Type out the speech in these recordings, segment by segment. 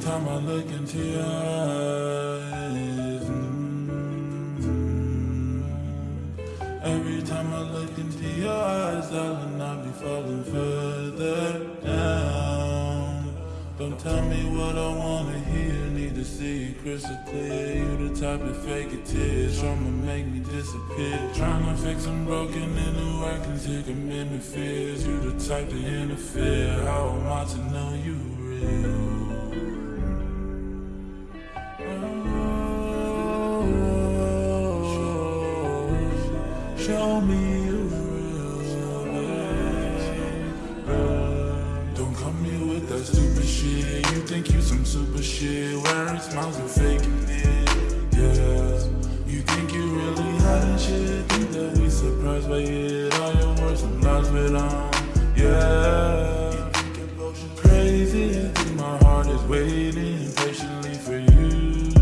time I look into your eyes. mm, Every time I look into your eyes, I'll not be falling further down. Don't tell me what I wanna hear, need to see it crystal clear. You the type to fake it tears, to make me disappear. Trying to fix I'm broken into I can take commitment fears. You the type to interfere. How am I to know you real? You think you some super shit, wearing smiles and faking it. Yeah, you think you really hiding shit. Think that we surprised by it. All your words and lies, but um, yeah. You think emotion crazy? Think my heart is waiting patiently for you?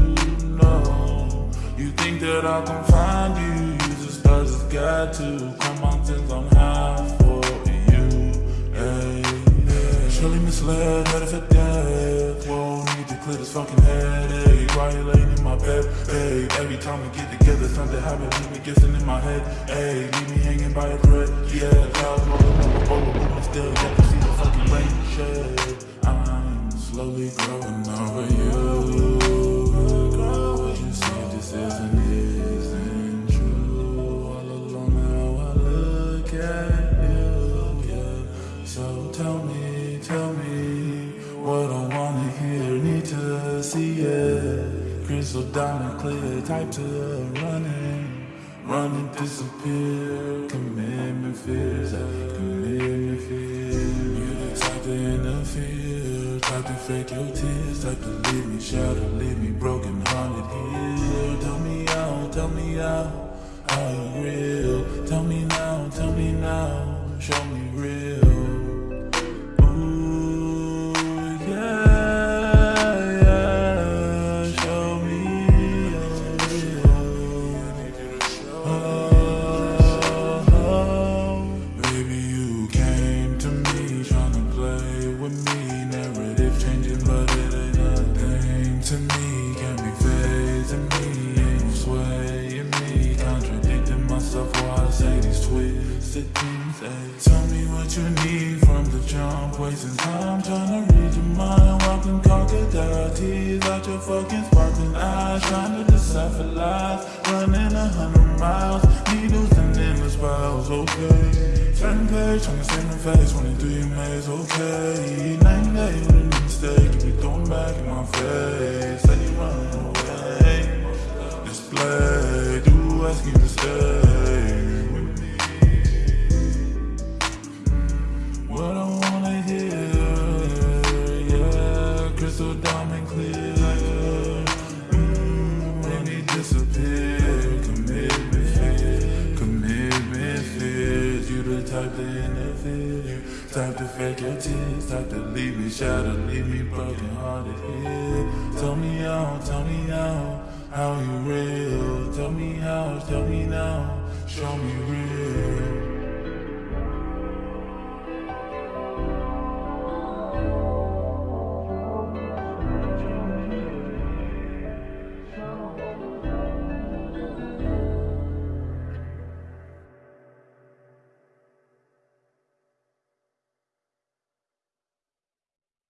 No, you think that I can find you? Use the stars as guide to climb mountains on high for you. Yeah. Surely misled, headed for death. Whoa, need to clear this fucking headache. Laying in my bed? Hey, every time we get together, something happens, leave me guessing in my head. Hey, leave me hanging by a thread. Yeah, clouds rolling boat, but we still yet to see the fucking rain shed. I'm slowly growing wanna hear. Need to see it. Crystal diamond clear, type to running. Running, disappear. Commitment fears, commitment fears. You the type to interfere, type to fake your tears, type to leave me shattered, leave me broken hearted here. Tell me out, tell me out, how you real? Tell me now, tell me now, show me real. Phasing me, ain't swaying me. Contradicting myself while I say these twisted things. Ay. Tell me what you need from the jump. Wasting time trying to read your mind. Walking crocodile tears out your fucking sparkling eyes. Trying to decipher lies. Running a hundred miles. Needles and endless spirals. Okay. Turn page, trying to see my face. Running through your maze. Okay. Night and day with a mistake. You be throwing back in my face. Say you running away. Display. Do ask you to stay with me. What I wanna hear, yeah, crystal diamond clear. Maybe disappear, commitment commitment fears. You the type to interfere, type to fake your tears, type to leave me shattered, leave me broken hearted. How you real? Tell me how, tell me now. Show me real.